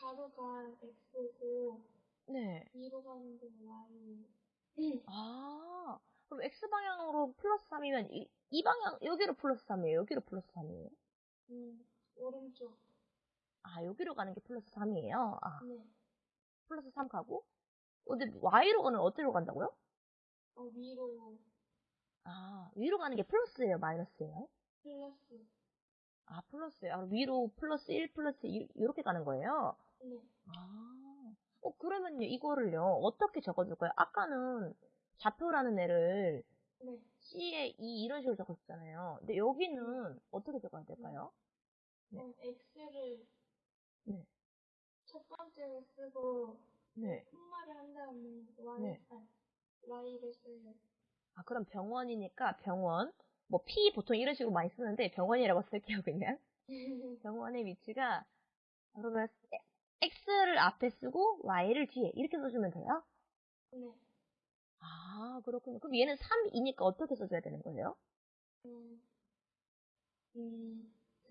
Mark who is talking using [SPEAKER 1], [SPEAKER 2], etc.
[SPEAKER 1] 가로가 X고
[SPEAKER 2] 네.
[SPEAKER 1] 위로 가는 게 Y.
[SPEAKER 2] 아, 그럼 X방향으로 플러스 3이면 이, 이 방향, 여기로 플러스 3이에요? 여기로 플러스 3이에요?
[SPEAKER 1] 음, 오른쪽.
[SPEAKER 2] 아, 여기로 가는 게 플러스 3이에요? 아,
[SPEAKER 1] 네.
[SPEAKER 2] 플러스 3 가고? 어, 근데 Y로 가는 어디로 간다고요?
[SPEAKER 1] 어, 위로
[SPEAKER 2] 아, 위로 가는 게 플러스예요? 마이너스예요?
[SPEAKER 1] 플러스.
[SPEAKER 2] 아, 플러스예요. 아, 위로 플러스 1 플러스 2 이렇게 가는 거예요?
[SPEAKER 1] 네.
[SPEAKER 2] 아, 어, 그러면요, 이거를요, 어떻게 적어줄까요? 아까는 좌표라는 애를
[SPEAKER 1] 네.
[SPEAKER 2] C에 2 이런 식으로 적었잖아요. 근데 여기는 어떻게 적어야 될까요? 네.
[SPEAKER 1] 그럼 X를
[SPEAKER 2] 네.
[SPEAKER 1] 첫 번째로 쓰고
[SPEAKER 2] 네.
[SPEAKER 1] 푼말을 한 다음에 Y,
[SPEAKER 2] 네.
[SPEAKER 1] 아, Y를 써요.
[SPEAKER 2] 아, 그럼 병원이니까 병원. 뭐, P 보통 이런 식으로 많이 쓰는데 병원이라고 쓸게요, 그냥. 병원의 위치가, 그러면 X를 앞에 쓰고 Y를 뒤에 이렇게 써주면 돼요?
[SPEAKER 1] 네.
[SPEAKER 2] 아, 그렇군요. 그럼 얘는 3이니까 어떻게 써줘야 되는 거예요?
[SPEAKER 1] 음, 음,